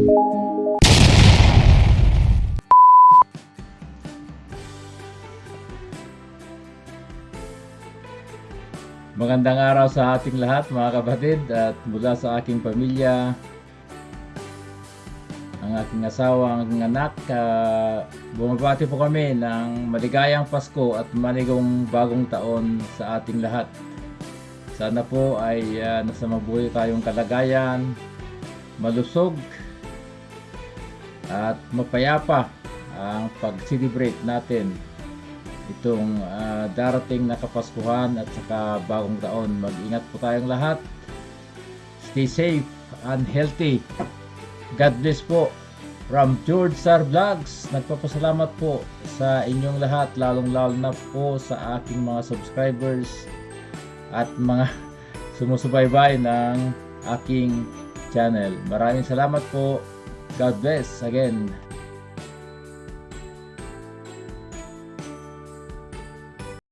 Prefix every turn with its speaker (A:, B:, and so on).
A: Magandang araw sa ating lahat mga kapatid at mula sa aking pamilya, ang aking asawa, ang aking anak, ah, bumabati po kami ng maligayang Pasko at manigong bagong taon sa ating lahat. Sana po ay ah, nasa mabuhay tayong kalagayan, malusog at mapayapa ang pag-celebrate natin itong ah, darating na Kapaskuhan at saka bagong taon. Mag-ingat po tayong lahat. Stay safe and healthy. God bless po. From George Sar Vlogs, nagpapasalamat po sa inyong lahat, lalong-lalo na po sa aking mga subscribers at mga sumusubaybay ng aking channel. Maraming salamat po. God bless again.